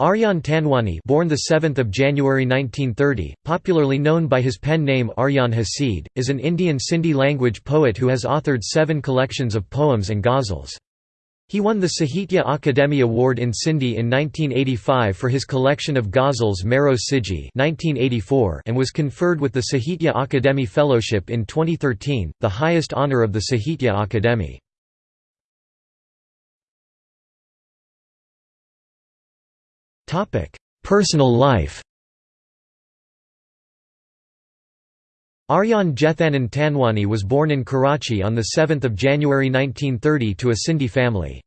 Aryan Tanwani born the 7th of January 1930, popularly known by his pen name Aryan Hasid, is an Indian Sindhi language poet who has authored seven collections of poems and ghazals. He won the Sahitya Akademi Award in Sindhi in 1985 for his collection of ghazals Mero Siji and was conferred with the Sahitya Akademi Fellowship in 2013, the highest honour of the Sahitya Akademi. Personal life Aryan Jethanan Tanwani was born in Karachi on 7 January 1930 to a Sindhi family.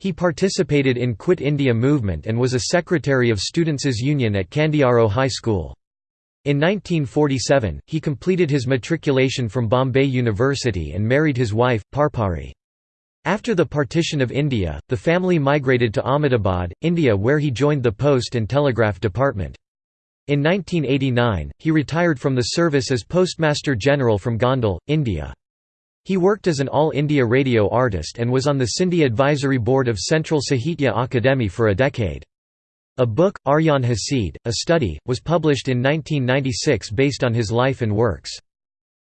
He participated in Quit India movement and was a secretary of Students' Union at Kandiaro High School. In 1947, he completed his matriculation from Bombay University and married his wife, Parpari. After the partition of India, the family migrated to Ahmedabad, India where he joined the Post and Telegraph Department. In 1989, he retired from the service as Postmaster General from Gondal, India. He worked as an All India radio artist and was on the Sindhi Advisory Board of Central Sahitya Akademi for a decade. A book, Aryan Hasid, a study, was published in 1996 based on his life and works.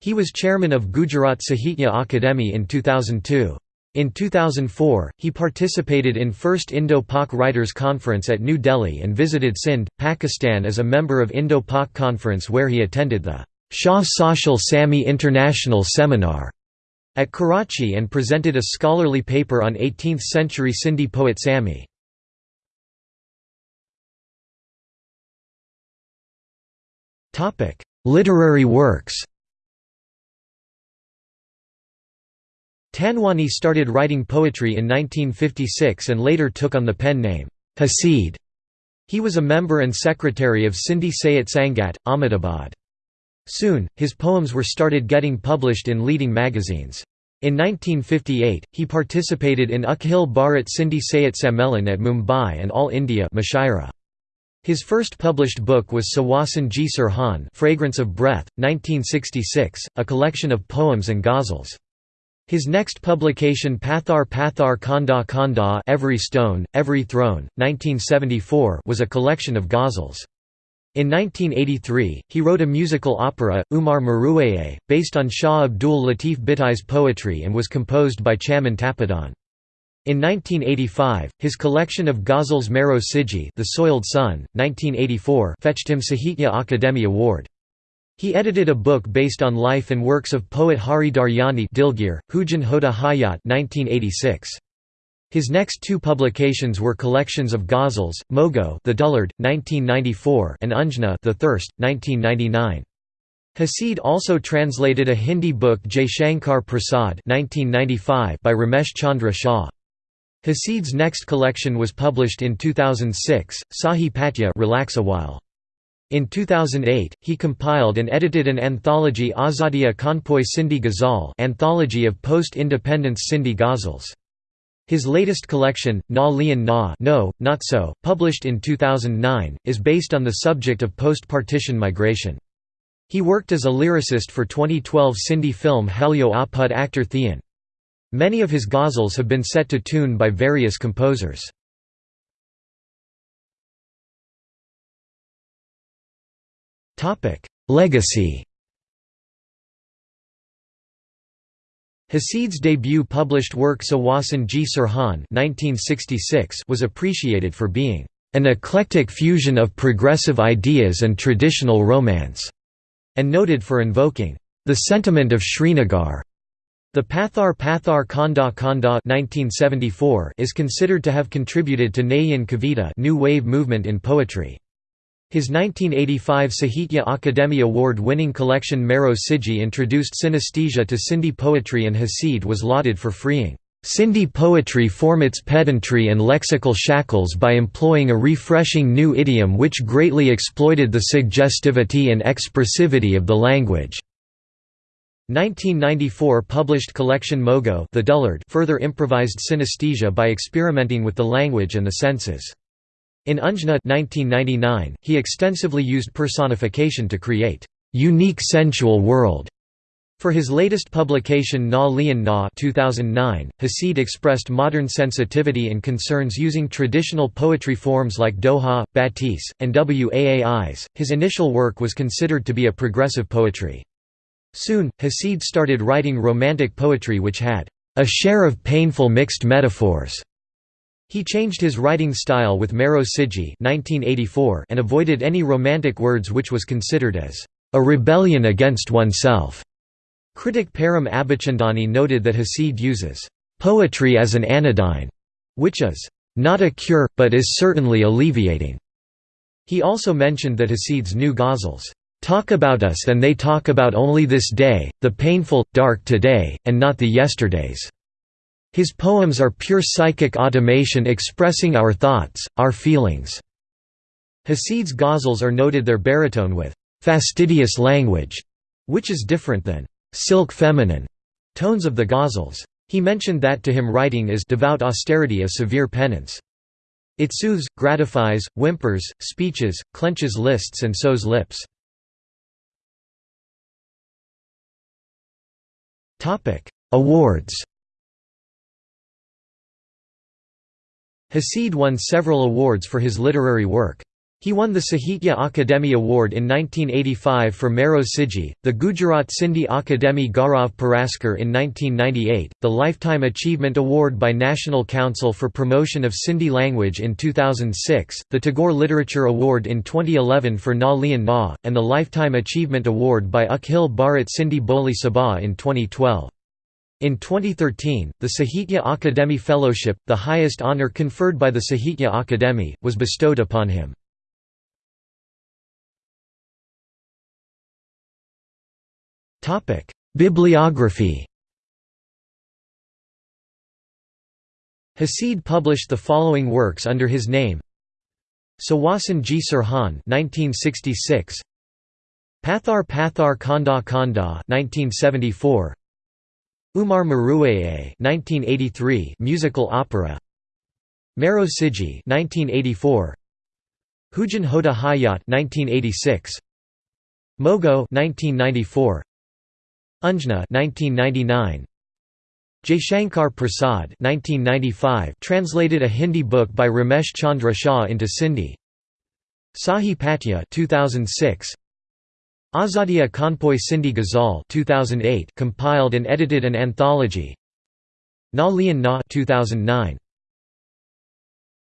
He was chairman of Gujarat Sahitya Akademi in 2002. In 2004, he participated in First Indo-Pak Writers' Conference at New Delhi and visited Sindh, Pakistan as a member of Indo-Pak Conference where he attended the Shah Sachal Sami International Seminar at Karachi and presented a scholarly paper on 18th-century Sindhi poet Sami. Literary works Tanwani started writing poetry in 1956 and later took on the pen name, Hasid. He was a member and secretary of Sindhi Sahit Sangat, Ahmedabad. Soon, his poems were started getting published in leading magazines. In 1958, he participated in Akhil Bharat Sindhi Sahit Sammelan at Mumbai and All India Mushaira. His first published book was Sawasan Ji Surhan Fragrance of Breath, 1966, a collection of poems and ghazals. His next publication Pathar Pathar Khanda Khanda Every Stone, Every Throne, 1974 was a collection of ghazals. In 1983, he wrote a musical opera, Umar Maruaye, based on Shah Abdul Latif Bhitai's poetry and was composed by Chaman Tapadan. In 1985, his collection of ghazals Mero Siji The Soiled Sun, 1984 fetched him Sahitya Akademi Award. He edited a book based on life and works of poet Hari Daryani Dilgir, Hujan Hota Hayat 1986. His next two publications were collections of ghazals, Mogo The Dullard, 1994 and Unjna The Thirst, 1999. Hasid also translated a Hindi book Shankar Prasad 1995 by Ramesh Chandra Shah. Hasid's next collection was published in 2006, Sahi Patya Relax a while. In 2008, he compiled and edited an anthology Azadiya Kanpoi Sindhi Ghazal anthology of post-independence Sindhi ghazals. His latest collection, Na Lian Na no, Not So, published in 2009, is based on the subject of post-partition migration. He worked as a lyricist for 2012 Sindhi film Halyo Apud actor Thean. Many of his ghazals have been set to tune by various composers. Legacy Hasid's debut published work Sawasan Ji Surhan was appreciated for being an eclectic fusion of progressive ideas and traditional romance, and noted for invoking the sentiment of Srinagar. The Pathar Pathar Khanda Khanda 1974 is considered to have contributed to Nayan Kavita new wave movement in poetry. His 1985 Sahitya Akademi Award-winning collection Mero Siji introduced synesthesia to Sindhi poetry and Hasid was lauded for freeing Sindhi poetry from its pedantry and lexical shackles by employing a refreshing new idiom which greatly exploited the suggestivity and expressivity of the language. 1994 published collection Mogo the Dullard further improvised synesthesia by experimenting with the language and the senses. In Unjna 1999, he extensively used personification to create unique sensual world For his latest publication Na Lian Na 2009, Hasid expressed modern sensitivity and concerns using traditional poetry forms like Doha, Batis, and Waais. His initial work was considered to be a progressive poetry. Soon, Hasid started writing romantic poetry which had a share of painful mixed metaphors. He changed his writing style with Mero Siji and avoided any romantic words which was considered as a rebellion against oneself. Critic Param Abichandani noted that Hasid uses poetry as an anodyne, which is not a cure, but is certainly alleviating. He also mentioned that Hasid's new ghazals talk about us and they talk about only this day, the painful, dark today, and not the yesterdays. His poems are pure psychic automatism expressing our thoughts, our feelings. Hasid's ghazals are noted their baritone with fastidious language, which is different than silk feminine tones of the ghazals. He mentioned that to him writing is devout austerity a severe penance. It soothes, gratifies, whimpers, speeches, clenches lists and sews lips. Awards Hasid won several awards for his literary work. He won the Sahitya Akademi Award in 1985 for Mero Siji, the Gujarat Sindhi Akademi Gaurav Puraskar in 1998, the Lifetime Achievement Award by National Council for Promotion of Sindhi Language in 2006, the Tagore Literature Award in 2011 for Na Lian Na, and the Lifetime Achievement Award by Akhil Bharat Sindhi Boli Sabha in 2012. In 2013, the Sahitya Akademi Fellowship, the highest honour conferred by the Sahitya Akademi, was bestowed upon him. Bibliography. Hasid published the following works under his name. Sawasan Ji Surhan 1966 Pathar Pathar Khanda Khanda 1974 Umar Maruaye 1983 musical opera. Mero Siji 1984 Hujan Hoda Hayat 1986 Mogo 1994 Unjna 1999 Jaishankar Prasad 1995 translated a Hindi book by Ramesh Chandra Shah into Sindhi. Sahi Patya 2006 Azadiya Kanpoi Sindhi Ghazal 2008 compiled and edited an anthology. Na Lian Na 2009